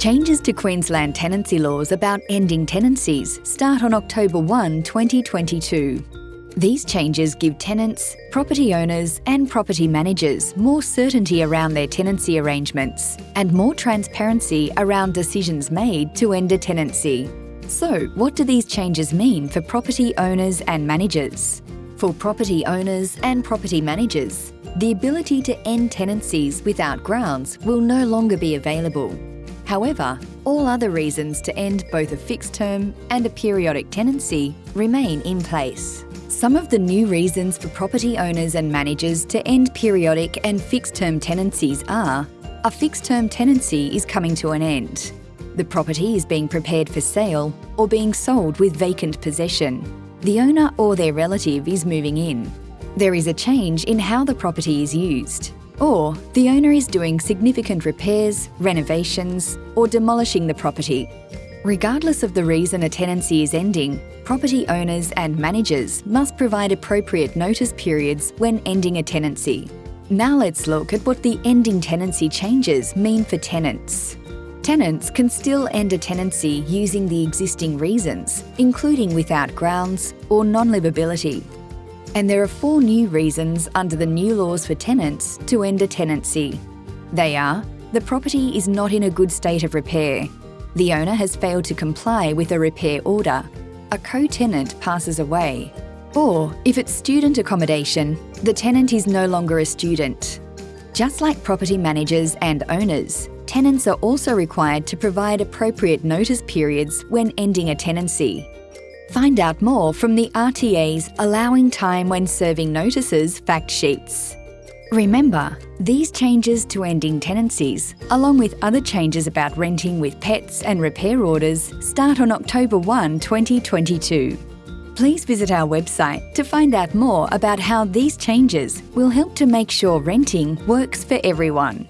Changes to Queensland tenancy laws about ending tenancies start on October 1, 2022. These changes give tenants, property owners and property managers more certainty around their tenancy arrangements and more transparency around decisions made to end a tenancy. So, what do these changes mean for property owners and managers? For property owners and property managers, the ability to end tenancies without grounds will no longer be available. However, all other reasons to end both a fixed term and a periodic tenancy remain in place. Some of the new reasons for property owners and managers to end periodic and fixed term tenancies are a fixed term tenancy is coming to an end, the property is being prepared for sale or being sold with vacant possession, the owner or their relative is moving in, there is a change in how the property is used, or the owner is doing significant repairs, renovations, or demolishing the property. Regardless of the reason a tenancy is ending, property owners and managers must provide appropriate notice periods when ending a tenancy. Now let's look at what the ending tenancy changes mean for tenants. Tenants can still end a tenancy using the existing reasons, including without grounds or non-livability. And there are four new reasons under the new laws for tenants to end a tenancy. They are the property is not in a good state of repair, the owner has failed to comply with a repair order, a co-tenant passes away, or if it's student accommodation, the tenant is no longer a student. Just like property managers and owners, tenants are also required to provide appropriate notice periods when ending a tenancy. Find out more from the RTA's Allowing Time When Serving Notices fact sheets. Remember, these changes to ending tenancies, along with other changes about renting with pets and repair orders, start on October 1, 2022. Please visit our website to find out more about how these changes will help to make sure renting works for everyone.